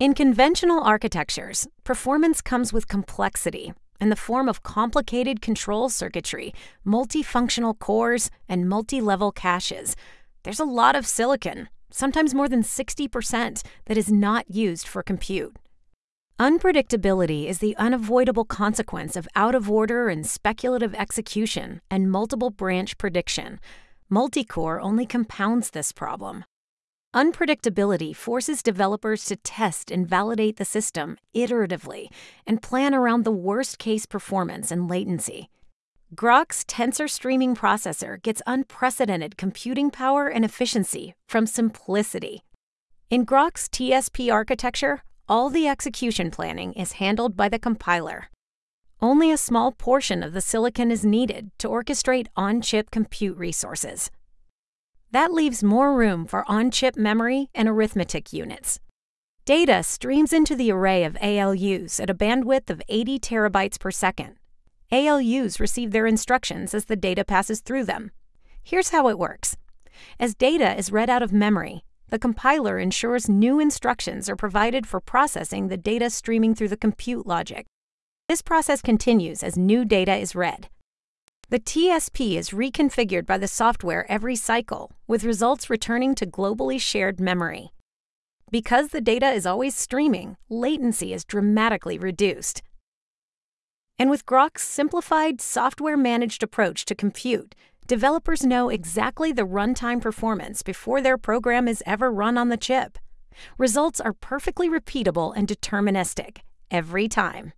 In conventional architectures, performance comes with complexity in the form of complicated control circuitry, multifunctional cores, and multi level caches. There's a lot of silicon, sometimes more than 60%, that is not used for compute. Unpredictability is the unavoidable consequence of out of order and speculative execution and multiple branch prediction. Multicore only compounds this problem. Unpredictability forces developers to test and validate the system iteratively and plan around the worst case performance and latency. Groq's tensor streaming processor gets unprecedented computing power and efficiency from simplicity. In Groq's TSP architecture, all the execution planning is handled by the compiler. Only a small portion of the silicon is needed to orchestrate on chip compute resources. That leaves more room for on chip memory and arithmetic units. Data streams into the array of ALUs at a bandwidth of 80 terabytes per second. ALUs receive their instructions as the data passes through them. Here's how it works As data is read out of memory, the compiler ensures new instructions are provided for processing the data streaming through the compute logic. This process continues as new data is read. The TSP is reconfigured by the software every cycle, with results returning to globally shared memory. Because the data is always streaming, latency is dramatically reduced. And with Groq's simplified, software managed approach to compute, developers know exactly the runtime performance before their program is ever run on the chip. Results are perfectly repeatable and deterministic every time.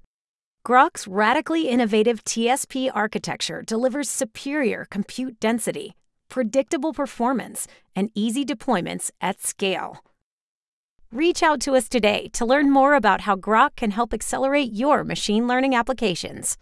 Groq's radically innovative TSP architecture delivers superior compute density, predictable performance, and easy deployments at scale. Reach out to us today to learn more about how Groq can help accelerate your machine learning applications.